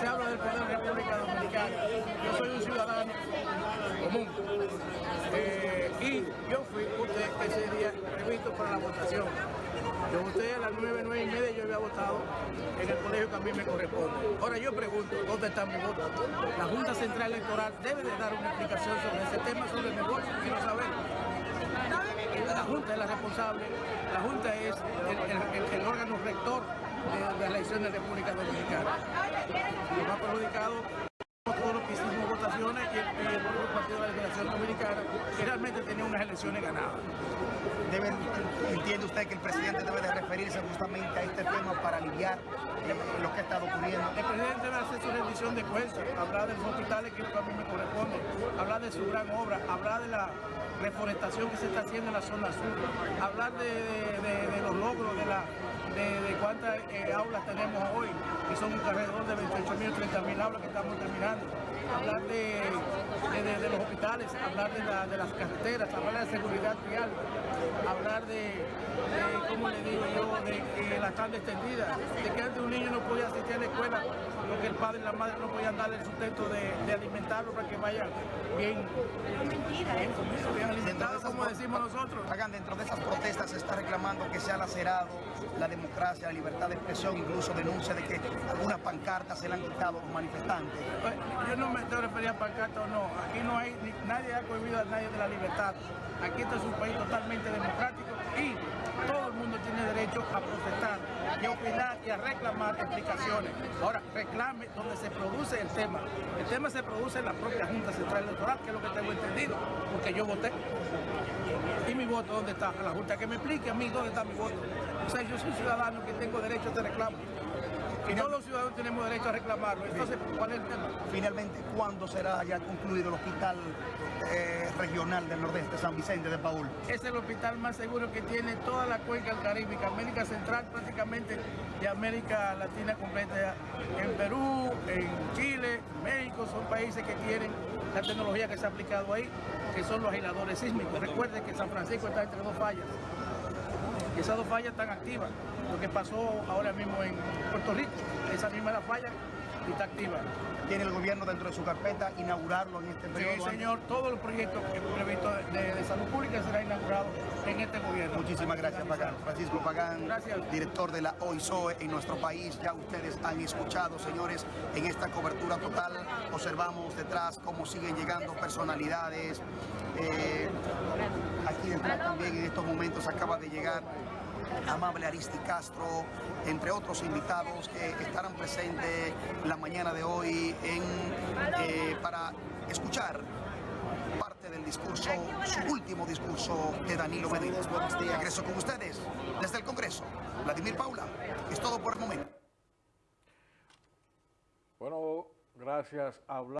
se habla del poder de la República Dominicana. Yo soy un ciudadano común. Eh, y yo fui usted ese día previsto para la votación. Yo voté a las 9, 9 y media, yo había votado en el colegio que a mí me corresponde. Ahora yo pregunto, ¿dónde está mi voto? La Junta Central Electoral debe de dar una explicación sobre ese tema, sobre mi voto, quiero saber. La Junta es la responsable, la Junta es el, órgano rector de, de la elección de República Dominicana. Perjudicado todos los que hicimos votaciones y el, y el Partido de la Liberación Dominicana, que realmente tenía unas elecciones ganadas. Debe- ¿Entiende usted que el presidente debe de referirse justamente a este tema para aliviar eh, lo que ha estado ocurriendo? El presidente debe hacer su rendición de cuentas, hablar de los hospitales que a mí me corresponde, hablar de su gran obra, hablar de la reforestación que se está haciendo en la zona sur, hablar de, de- de- de los logros, de, la, de, de cuántas eh, aulas tenemos hoy, que son alrededor de 28 mil, 30 mil aulas que estamos terminando, hablar de, de- de- de los hospitales, hablar de, la- de las carreteras, hablar de la seguridad vial, hablar de, de, ¿cómo le digo yo?, de que la tarde extendida, de que antes un niño no podía asistir a la escuela porque el padre y la madre no podían darle el sustento de, de alimentarlo para que vaya bien, bien comido, bien alimentado, como decimos nosotros. Hagan dentro de esas protestas se está reclamando que se ha lacerado la democracia, la libertad de expresión, incluso denuncia de que algunas pancartas se le han quitado a los manifestantes. A pancarta o no. Aquí no hay, nadie ha cohibido a nadie de la libertad. Aquí este es un país totalmente democrático y todo el mundo tiene derecho a protestar y a opinar y a reclamar explicaciones. Ahora, reclame donde se produce el tema. El tema se produce en la propia Junta Central Electoral, que es lo que tengo entendido, porque yo voté. ¿Y mi voto dónde está? A la Junta que me explique a mí dónde está mi voto. O sea, yo soy ciudadano que tengo derecho a este reclamo. Y todos los ciudadanos tenemos derecho a reclamarlo. Entonces, ¿cuál es el tema? Finalmente, ¿cuándo será ya concluido el hospital eh, regional del Nordeste, San Vicente de Paul? Es el hospital más seguro que tiene toda la cuenca Caribe, América Central prácticamente y América Latina completa. En Perú, en Chile, México, son países que tienen la tecnología que se ha aplicado ahí, que son los aisladores sísmicos. Recuerden que San Francisco está entre dos fallas. Y esas dos fallas están activas. Lo que pasó ahora mismo en Puerto Rico, esa misma la falla y está activa. ¿Tiene el gobierno dentro de su carpeta inaugurarlo en este periodo? Sí, señor, todos los proyectos que de, de salud pública serán inaugurados en este gobierno. Muchísimas gracias, Pagán. Francisco Pagán, Gracias. director de la OISOE en nuestro país. Ya ustedes han escuchado, señores, en esta cobertura total observamos detrás cómo siguen llegando personalidades. Eh, aquí detrás también en estos momentos acaba de llegar Amable Aristi Castro, entre otros invitados que estarán presentes la mañana de hoy en, eh, para escuchar parte del discurso, su último discurso de Danilo Medina. Regreso con ustedes desde el Congreso. Vladimir Paula, es todo por el momento. Bueno, gracias. Hablar